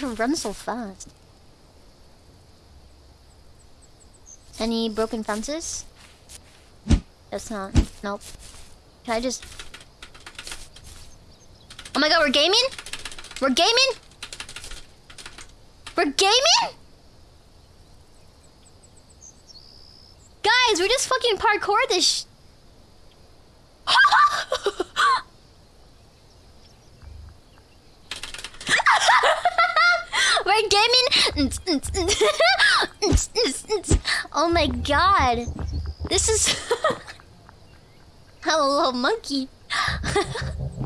you run so fast? Any broken fences? That's not. Nope. Can I just... Oh my god, we're gaming? We're gaming? We're gaming? Guys, we're just fucking parkour this oh my god. This is. Hello, monkey.